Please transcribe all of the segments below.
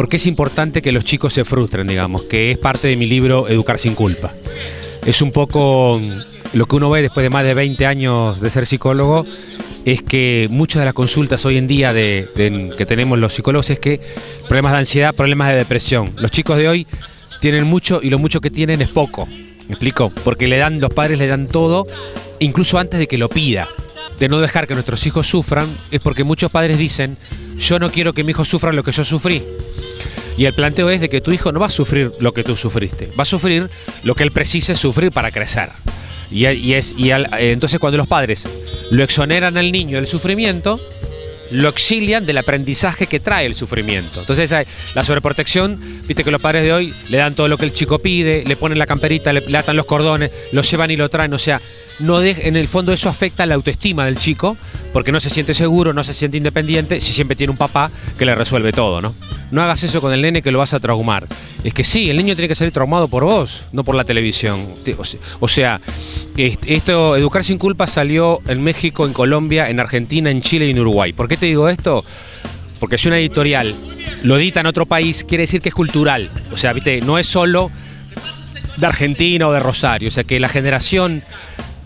por qué es importante que los chicos se frustren, digamos, que es parte de mi libro Educar sin culpa. Es un poco lo que uno ve después de más de 20 años de ser psicólogo, es que muchas de las consultas hoy en día de, que tenemos los psicólogos es que problemas de ansiedad, problemas de depresión. Los chicos de hoy tienen mucho y lo mucho que tienen es poco. ¿Me explico? Porque le dan, los padres le dan todo, incluso antes de que lo pida. De no dejar que nuestros hijos sufran, es porque muchos padres dicen, yo no quiero que mi hijo sufra lo que yo sufrí. Y el planteo es de que tu hijo no va a sufrir lo que tú sufriste, va a sufrir lo que él precise sufrir para crecer. Y, es, y entonces cuando los padres lo exoneran al niño del sufrimiento, lo exilian del aprendizaje que trae el sufrimiento. Entonces la sobreprotección, viste que los padres de hoy le dan todo lo que el chico pide, le ponen la camperita, le, atan los cordones, lo llevan y lo traen, o sea, no en el fondo eso afecta la autoestima del chico, porque no se siente seguro, no se siente independiente, si siempre tiene un papá que le resuelve todo, ¿no? No hagas eso con el nene que lo vas a traumar. Es que sí, el niño tiene que salir traumado por vos, no por la televisión. O sea, esto, Educar sin culpa salió en México, en Colombia, en Argentina, en Chile y en Uruguay. ¿Por qué te digo esto? Porque si una editorial lo edita en otro país, quiere decir que es cultural. O sea, viste, no es solo de Argentina o de Rosario. O sea, que la generación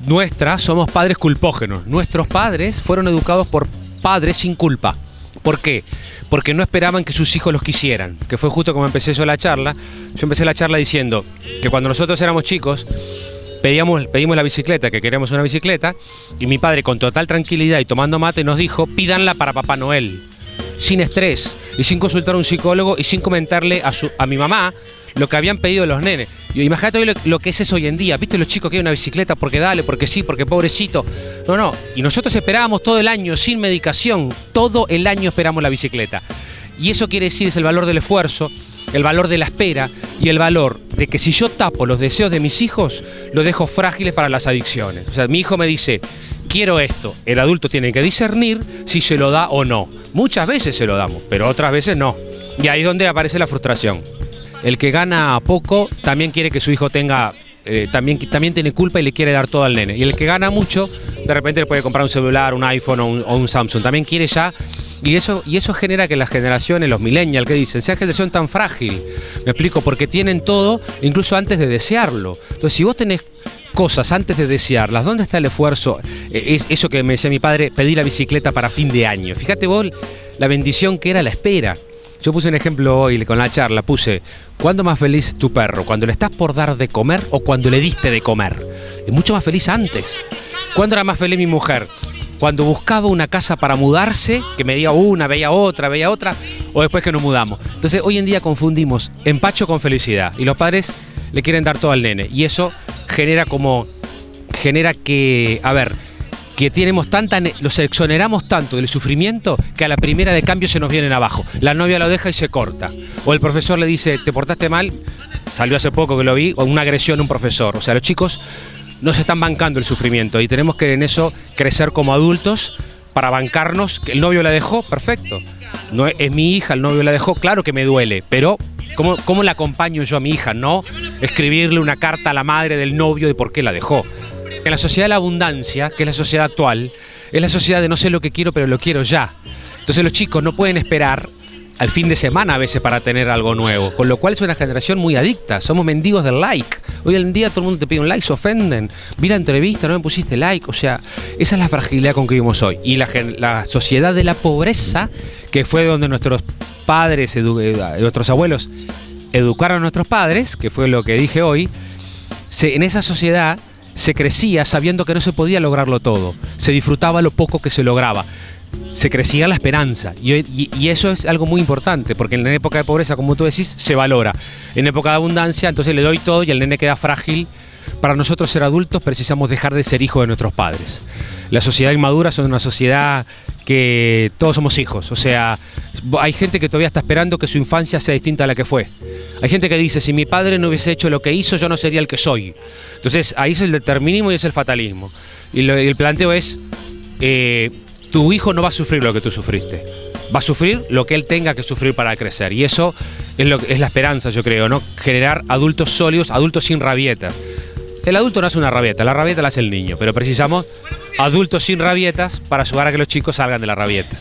nuestra somos padres culpógenos. Nuestros padres fueron educados por padres sin culpa. ¿Por qué? Porque no esperaban que sus hijos los quisieran, que fue justo como empecé yo la charla. Yo empecé la charla diciendo que cuando nosotros éramos chicos, pedíamos, pedimos la bicicleta, que queríamos una bicicleta, y mi padre con total tranquilidad y tomando mate nos dijo, pídanla para Papá Noel, sin estrés, y sin consultar a un psicólogo, y sin comentarle a, su, a mi mamá lo que habían pedido los nenes. Imagínate hoy lo, que es eso hoy en día. ¿Viste los chicos que hay una bicicleta porque dale, porque sí, porque pobrecito? No, no. Y nosotros esperábamos todo el año sin medicación. Todo el año esperamos la bicicleta. Y eso quiere decir es el valor del esfuerzo, el valor de la espera y el valor de que si yo tapo los deseos de mis hijos, los dejo frágiles para las adicciones. O sea, mi hijo me dice, quiero esto. El adulto tiene que discernir si se lo da o no. Muchas veces se lo damos, pero otras veces no. Y ahí es donde aparece la frustración. El que gana poco también quiere que su hijo tenga eh, también, también tiene culpa y le quiere dar todo al nene. Y el que gana mucho, de repente le puede comprar un celular, un iPhone o un, Samsung. También quiere ya y eso, y eso genera que las generaciones, los millennials que dicen, sea generación tan frágil. Me explico, porque tienen todo incluso antes de desearlo. Entonces, si vos tenés cosas antes de desearlas, ¿dónde está el esfuerzo? E, es eso que me decía mi padre, pedir la bicicleta para fin de año. Fíjate vos la bendición que era la espera. Yo puse un ejemplo hoy con la charla, puse, ¿cuándo más feliz tu perro? ¿Cuando le estás por dar de comer o cuando le diste de comer? Es mucho más feliz antes. ¿Cuándo era más feliz mi mujer? cuando buscaba una casa para mudarse, que me diga una, veía otra, veía otra, o después que nos mudamos. Entonces hoy en día confundimos empacho con felicidad y los padres le quieren dar todo al nene y eso genera como, genera que, a ver, que tenemos tanta, los exoneramos tanto del sufrimiento que a la primera de cambio se nos vienen abajo. La novia lo deja y se corta. O el profesor le dice, te portaste mal, salió hace poco que lo vi, o una agresión a un profesor. O sea, los chicos no se están bancando el sufrimiento y tenemos que en eso crecer como adultos para bancarnos. El novio la dejó, perfecto. No es, mi hija, el novio la dejó, claro que me duele, pero ¿cómo, ¿cómo la acompaño yo a mi hija? No escribirle una carta a la madre del novio de por qué la dejó. En la sociedad de la abundancia, que es la sociedad actual, es la sociedad de no sé lo que quiero, pero lo quiero ya. Entonces los chicos no pueden esperar al fin de semana a veces para tener algo nuevo, con lo cual es una generación muy adicta, somos mendigos del like. Hoy en día todo el mundo te pide un like, se ofenden. Vi la entrevista, no me pusiste like, o sea, esa es la fragilidad con que vivimos hoy. Y la, sociedad de la pobreza, que fue donde nuestros padres, eh, nuestros abuelos educaron a nuestros padres, que fue lo que dije hoy, en esa sociedad se crecía sabiendo que no se podía lograrlo todo, se disfrutaba lo poco que se lograba se crecía la esperanza. Y, eso es algo muy importante, porque en la época de pobreza, como tú decís, se valora. En época de abundancia, entonces le doy todo y el nene queda frágil. Para nosotros ser adultos precisamos dejar de ser hijos de nuestros padres. La sociedad inmadura es una sociedad que todos somos hijos. O sea, hay gente que todavía está esperando que su infancia sea distinta a la que fue. Hay gente que dice, si mi padre no hubiese hecho lo que hizo, yo no sería el que soy. Entonces, ahí es el determinismo y es el fatalismo. Y, el planteo es... Eh, tu hijo no va a sufrir lo que tú sufriste. Va a sufrir lo que él tenga que sufrir para crecer. Y eso es, la esperanza, yo creo, ¿no? Generar adultos sólidos, adultos sin rabietas. El adulto no hace una rabieta, la rabieta la hace el niño, pero precisamos adultos sin rabietas para ayudar a que los chicos salgan de la rabieta.